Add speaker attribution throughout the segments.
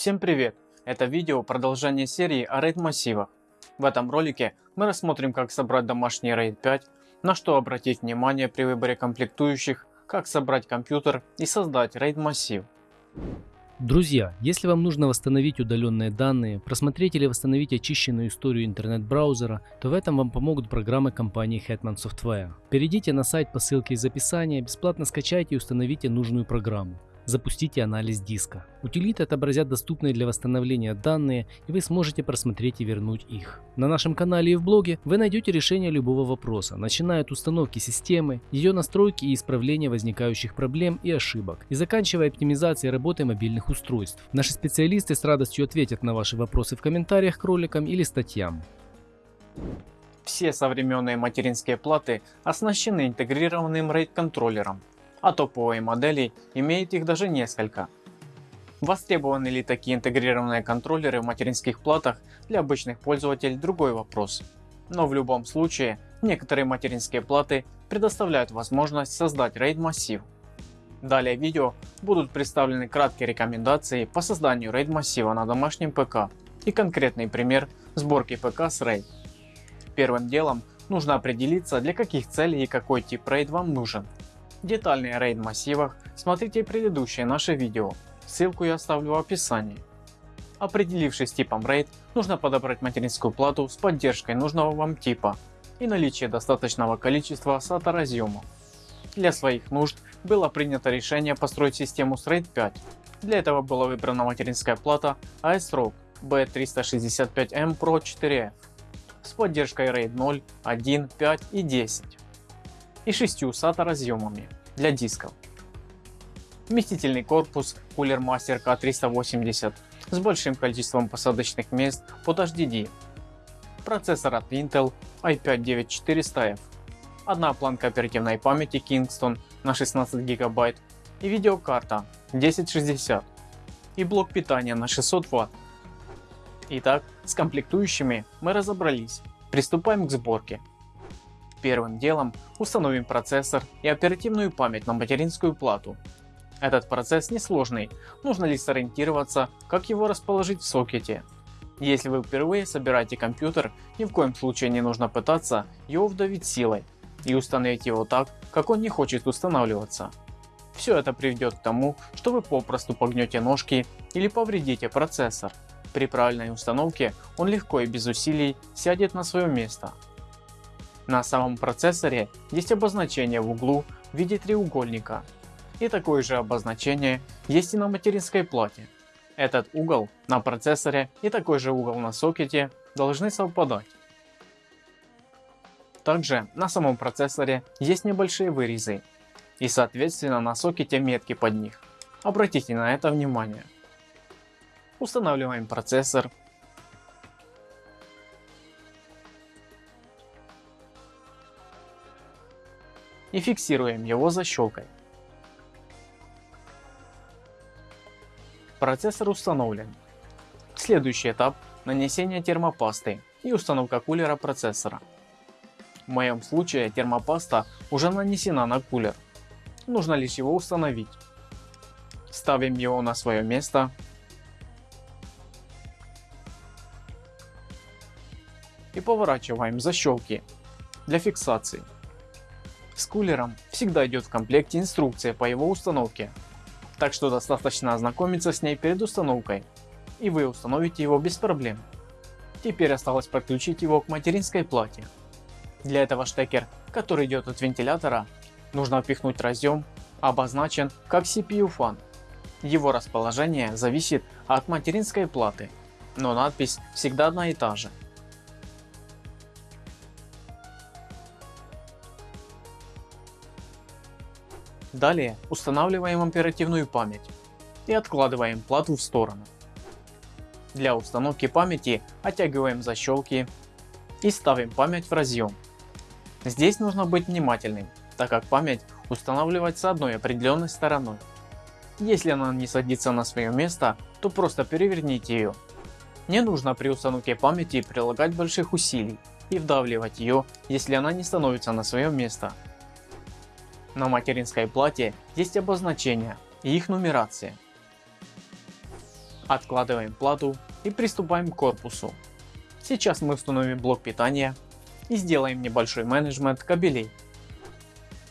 Speaker 1: Всем привет! Это видео продолжение серии о RAID массивах. В этом ролике мы рассмотрим как собрать домашний RAID 5, на что обратить внимание при выборе комплектующих, как собрать компьютер и создать RAID массив.
Speaker 2: Друзья, если вам нужно восстановить удаленные данные, просмотреть или восстановить очищенную историю интернет-браузера, то в этом вам помогут программы компании Hetman Software. Перейдите на сайт по ссылке из описания, бесплатно скачайте и установите нужную программу запустите анализ диска. Утилиты отобразят доступные для восстановления данные и вы сможете просмотреть и вернуть их. На нашем канале и в блоге вы найдете решение любого вопроса, начиная от установки системы, ее настройки и исправления возникающих проблем и ошибок, и заканчивая оптимизацией работы мобильных устройств. Наши специалисты с радостью ответят на ваши вопросы в комментариях к роликам или статьям.
Speaker 1: Все современные материнские платы оснащены интегрированным RAID контроллером, а топовые модели имеют их даже несколько. Востребованы ли такие интегрированные контроллеры в материнских платах для обычных пользователей другой вопрос. Но в любом случае некоторые материнские платы предоставляют возможность создать RAID массив. Далее в видео будут представлены краткие рекомендации по созданию RAID массива на домашнем ПК и конкретный пример сборки ПК с RAID. Первым делом нужно определиться для каких целей и какой тип RAID вам нужен детальный RAID массивах смотрите предыдущее наше видео, ссылку я оставлю в описании. Определившись типом RAID, нужно подобрать материнскую плату с поддержкой нужного вам типа и наличие достаточного количества SATA разъемов. Для своих нужд было принято решение построить систему с RAID 5. Для этого была выбрана материнская плата ASRock B365M Pro 4F с поддержкой RAID 0, 1, 5 и 10 и 6 SATA разъемами для дисков. Вместительный корпус Cooler Master K380 с большим количеством посадочных мест под HDD. Процессор от Intel i5-9400F. Одна планка оперативной памяти Kingston на 16 ГБ и видеокарта 1060 и блок питания на 600 Вт. Итак, с комплектующими мы разобрались. Приступаем к сборке. Первым делом установим процессор и оперативную память на материнскую плату. Этот процесс несложный, нужно лишь сориентироваться, как его расположить в сокете. Если вы впервые собираете компьютер, ни в коем случае не нужно пытаться его вдавить силой и установить его так, как он не хочет устанавливаться. Все это приведет к тому, что вы попросту погнете ножки или повредите процессор. При правильной установке он легко и без усилий сядет на свое место. На самом процессоре есть обозначение в углу в виде треугольника. И такое же обозначение есть и на материнской плате. Этот угол на процессоре и такой же угол на сокете должны совпадать. Также на самом процессоре есть небольшие вырезы и соответственно на сокете метки под них. Обратите на это внимание. Устанавливаем процессор и фиксируем его защелкой. Процессор установлен. Следующий этап нанесение термопасты и установка кулера процессора. В моем случае термопаста уже нанесена на кулер. Нужно лишь его установить. Ставим его на свое место. И поворачиваем защелки для фиксации. С кулером всегда идет в комплекте инструкция по его установке, так что достаточно ознакомиться с ней перед установкой и вы установите его без проблем. Теперь осталось подключить его к материнской плате. Для этого штекер, который идет от вентилятора, нужно впихнуть разъем, обозначен как CPU fan. Его расположение зависит от материнской платы, но надпись всегда одна и та же. Далее устанавливаем оперативную память и откладываем плату в сторону. Для установки памяти оттягиваем защелки и ставим память в разъем. Здесь нужно быть внимательным, так как память устанавливается одной определенной стороной. Если она не садится на свое место, то просто переверните ее. Не нужно при установке памяти прилагать больших усилий и вдавливать ее, если она не становится на свое место. На материнской плате есть обозначения и их нумерация. Откладываем плату и приступаем к корпусу. Сейчас мы установим блок питания и сделаем небольшой менеджмент кабелей.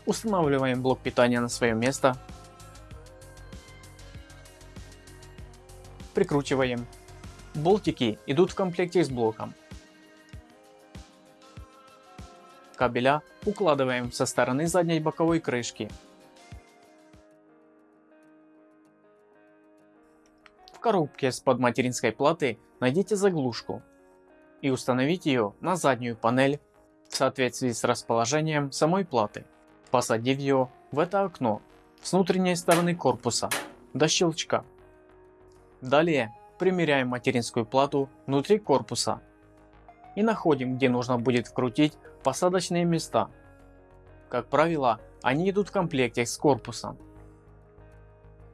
Speaker 1: Устанавливаем блок питания на свое место. Прикручиваем. Болтики идут в комплекте с блоком. Кабеля укладываем со стороны задней боковой крышки. В коробке с под материнской платы найдите заглушку и установите ее на заднюю панель в соответствии с расположением самой платы, посадив ее в это окно с внутренней стороны корпуса до щелчка. Далее примеряем материнскую плату внутри корпуса и находим где нужно будет вкрутить посадочные места. Как правило они идут в комплекте с корпусом.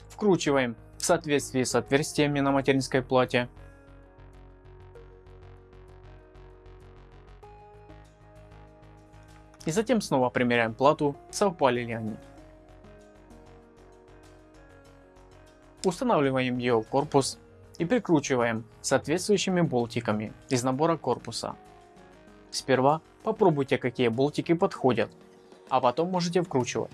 Speaker 1: Вкручиваем в соответствии с отверстиями на материнской плате и затем снова примеряем плату, совпали ли они. Устанавливаем ее в корпус и прикручиваем соответствующими болтиками из набора корпуса. Сперва попробуйте какие болтики подходят, а потом можете вкручивать.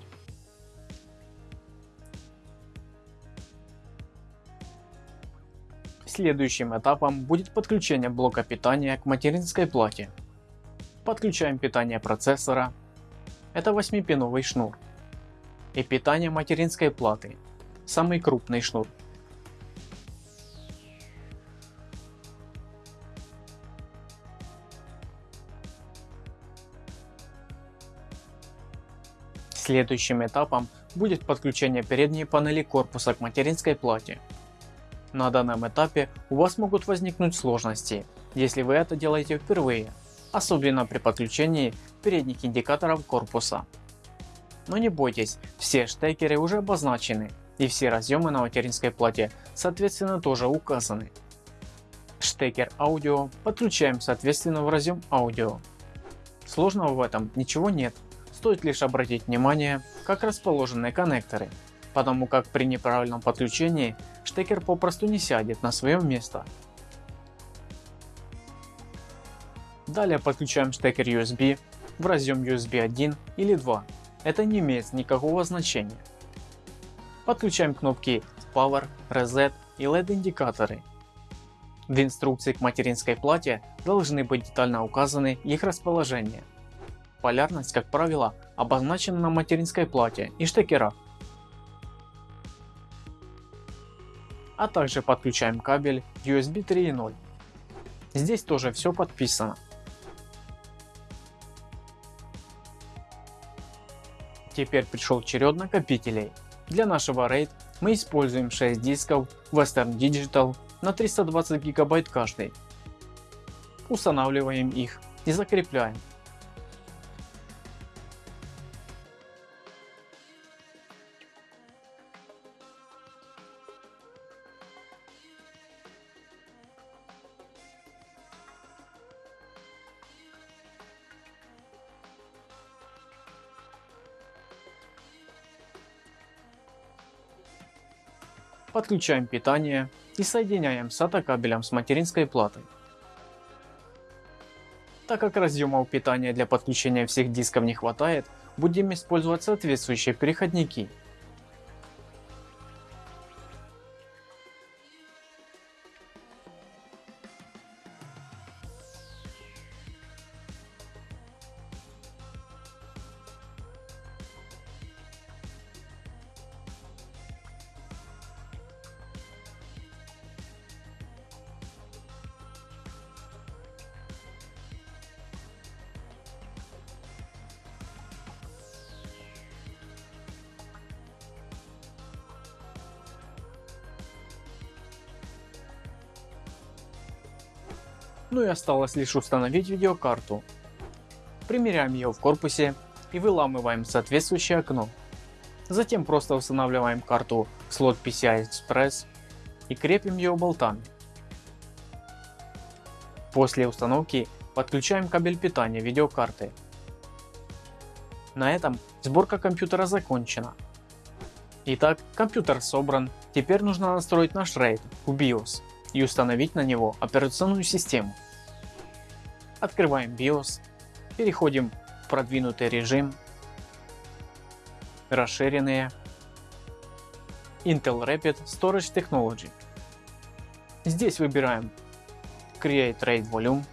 Speaker 1: Следующим этапом будет подключение блока питания к материнской плате. Подключаем питание процессора, это 8-пиновый шнур, и питание материнской платы, самый крупный шнур. Следующим этапом будет подключение передней панели корпуса к материнской плате. На данном этапе у вас могут возникнуть сложности, если вы это делаете впервые особенно при подключении передних индикаторов корпуса. Но не бойтесь, все штекеры уже обозначены и все разъемы на материнской плате соответственно тоже указаны. Штекер аудио подключаем соответственно в разъем аудио. Сложного в этом ничего нет, стоит лишь обратить внимание как расположены коннекторы, потому как при неправильном подключении штекер попросту не сядет на свое место Далее подключаем штекер USB в разъем USB 1 или 2, это не имеет никакого значения. Подключаем кнопки Power, Reset и LED индикаторы. В инструкции к материнской плате должны быть детально указаны их расположение. Полярность как правило обозначена на материнской плате и штекерах. А также подключаем кабель USB 3.0. Здесь тоже все подписано. Теперь пришел черед накопителей. Для нашего RAID мы используем 6 дисков Western Digital на 320 гигабайт каждый. Устанавливаем их и закрепляем. Подключаем питание и соединяем SATA кабелем с материнской платой. Так как разъемов питания для подключения всех дисков не хватает, будем использовать соответствующие переходники Ну и осталось лишь установить видеокарту. Примеряем ее в корпусе и выламываем соответствующее окно. Затем просто устанавливаем карту в слот PCI Express и крепим ее болтами. После установки подключаем кабель питания видеокарты. На этом сборка компьютера закончена. Итак, компьютер собран, теперь нужно настроить наш RAID в BIOS и установить на него операционную систему. Открываем BIOS, переходим в продвинутый режим, расширенные, Intel Rapid Storage Technology. Здесь выбираем Create RAID Volume,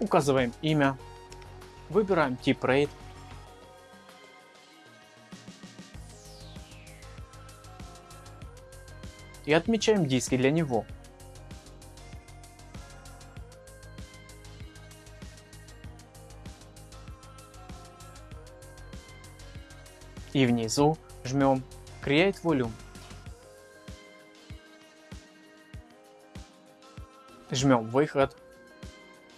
Speaker 1: указываем имя, выбираем тип RAID и отмечаем диски для него. И внизу жмем Create Volume. Жмем выход,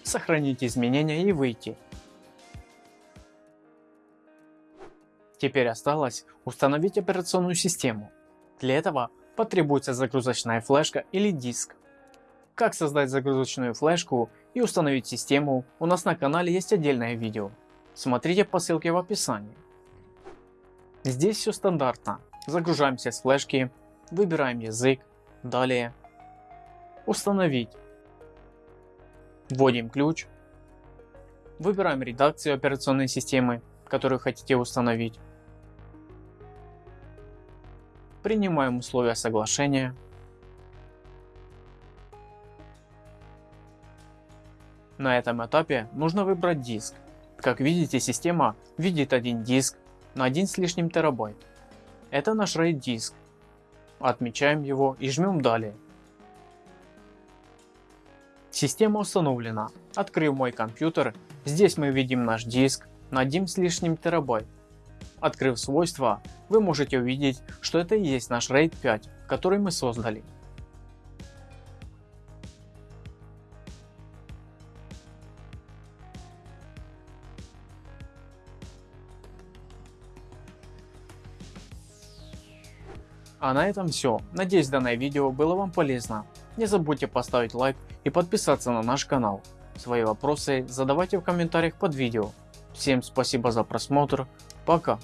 Speaker 1: сохранить изменения и выйти. Теперь осталось установить операционную систему. Для этого потребуется загрузочная флешка или диск. Как создать загрузочную флешку и установить систему, у нас на канале есть отдельное видео. Смотрите по ссылке в описании. Здесь все стандартно. Загружаемся с флешки, выбираем язык, далее установить. Вводим ключ, выбираем редакцию операционной системы, которую хотите установить. Принимаем условия соглашения. На этом этапе нужно выбрать диск. Как видите, система видит один диск на один с лишним терабайт. Это наш RAID диск. Отмечаем его и жмем далее. Система установлена. Открыв мой компьютер, здесь мы видим наш диск на 1 с лишним терабайт. Открыв свойства, вы можете увидеть, что это и есть наш RAID 5, который мы создали. А на этом все. Надеюсь данное видео было вам полезно. Не забудьте поставить лайк и подписаться на наш канал. Свои вопросы задавайте в комментариях под видео. Всем спасибо за просмотр. Пока.